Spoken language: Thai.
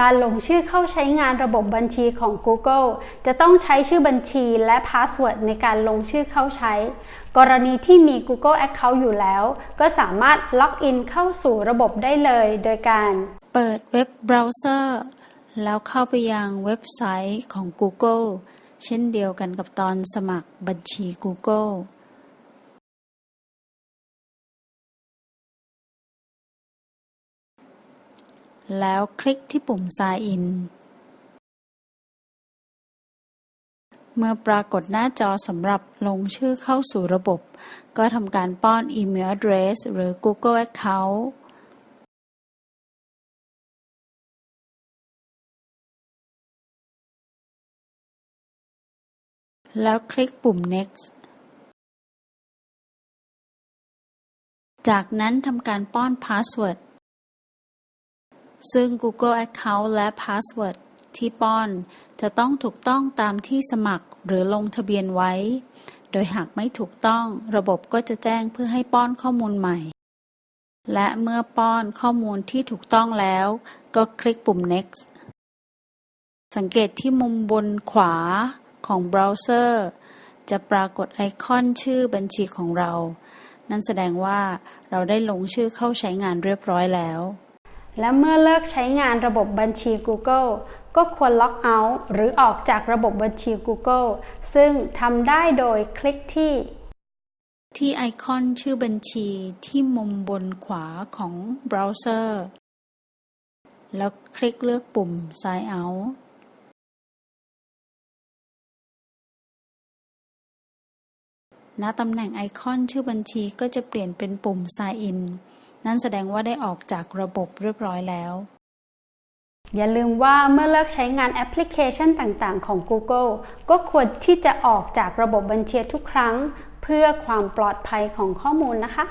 การลงชื่อเข้าใช้งานระบบบัญชีของ Google จะต้องใช้ชื่อบัญชีและ password ในการลงชื่อเข้าใช้ กรณีที่มี Google Account อยู่แล้ว ก็สามารถ login เข้าสู่ระบบได้เลย โดยการเปิด web browser แล้วเข้าไปยังเว็บไซต์ของ Google เช่นเดียวกันกับตอนสมัครบัญชี Google แล้วคลิกที่ปุ่ม Sign In เมื่อปรากฏหน้าจอสำหรับลงชื่อเข้าสู่ระบบ ก็ทำการป้อนอีเมล address หรือ Google Account แล้วคลิกปุ่ม Next จากนั้นทำการป้อน password ซึ่ง Google Account และ password ที่ป้อน จะต้องถูกต้องตามที่สมัครหรือลงทะเบียนไว้ โดยหากไม่ถูกต้องระบบก็จะแจ้งเพื่อให้ป้อนข้อมูลใหม่ และเมื่อป้อนข้อมูลที่ถูกต้องแล้ว ก็คลิกปุ่ม Next สังเกตที่มุมบนขวาของเบราว์เซอร์ จะปรากฏไอคอนชื่อบัญชีของเรา นั่นแสดงว่าเราได้ลงชื่อเข้าใช้งานเรียบร้อยแล้ว และเมื่อเลิกใช้งานระบบบัญชี Google ก็ควร logout หรือออกจากระบบบัญชี Google ซึ่งทำได้โดยคลิกที่ ที่ไอคอนชื่อบัญชีที่มุมบนขวาของเบราว์เซอร์ แล้วคลิกเลือกปุ่ม Sign Out ณตำแหน่งไอคอนชื่อบัญชีก็จะเปลี่ยนเป็นปุ่ม Sign In นั่นแสดงว่าได้ออกจากระบบเรียบร้อยแล้ว อย่าลืมว่าเมื่อเลิกใช้งานแอปพลิเคชันต่างๆ ของ Google ก็ควรที่จะออกจากระบบบัญชีทุกครั้ง เพื่อความปลอดภัยของข้อมูลนะคะ